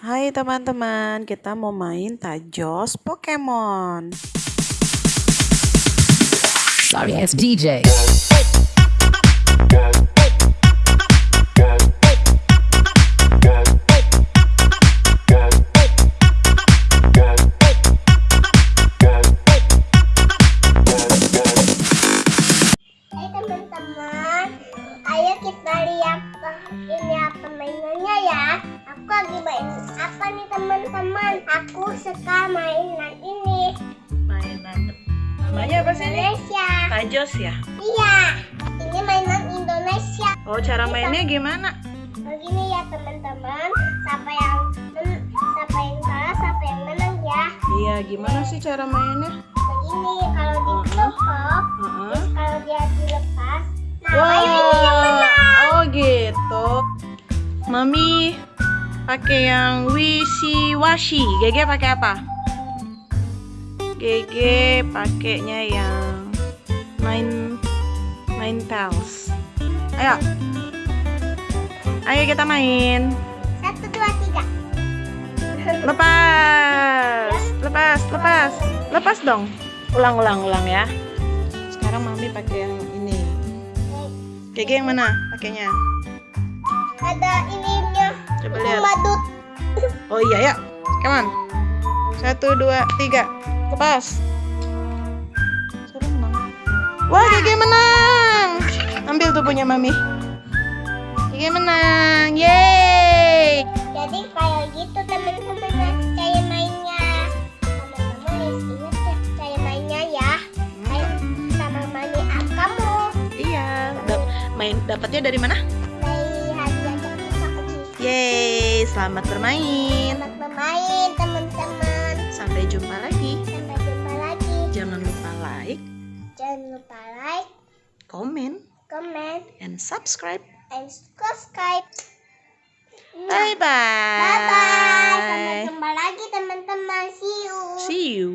Hai teman-teman, kita mau main Tajos Pokemon. Sorry ass DJ. Hai teman-teman, ayo kita lihat ini apa mainannya ya. Aku lagi Aku suka mainan ini. Mainan namanya apa sih ini? Indonesia. Tajos ya. Iya, ini mainan Indonesia. Oh cara mainnya gimana? Begini ya teman-teman, siapa yang siapa yang salah, siapa yang menang ya. Iya gimana sih cara mainnya? Begini kalau ditepok, Heeh. terus kalau dia dilepas, nah ayo ini yang menang. oh gitu. Mami pakai yang wishy-washy. Gege pakai apa? Gege pakainya yang nine nine tails. Ayo. Ayo kita main. Satu dua tiga. Lepas. Lepas, lepas. Lepas dong. Ulang, ulang, ulang ya. Sekarang Mami pakai yang ini. Gege yang mana pakainya? Ada ininya. Coba lihat. badut. Oh iya ya. Come on. Satu, dua, tiga. Lepas. Wah, Gege menang. Ambil tuh punya Mami. Gege menang. Yeay. Jadi kayak gitu teman-teman ya, cara mainnya. Teman-teman ingat ya mainnya ya. Kayak sama mani up kamu. Iya. Main dapatnya dari mana? Yeay, selamat bermain. Selamat bermain, teman-teman. Sampai jumpa lagi. Sampai jumpa lagi. Jangan lupa like. Jangan lupa like. Comment. Comment. And subscribe. And subscribe. Bye-bye. Bye-bye. Sampai jumpa lagi, teman-teman. See you. See you.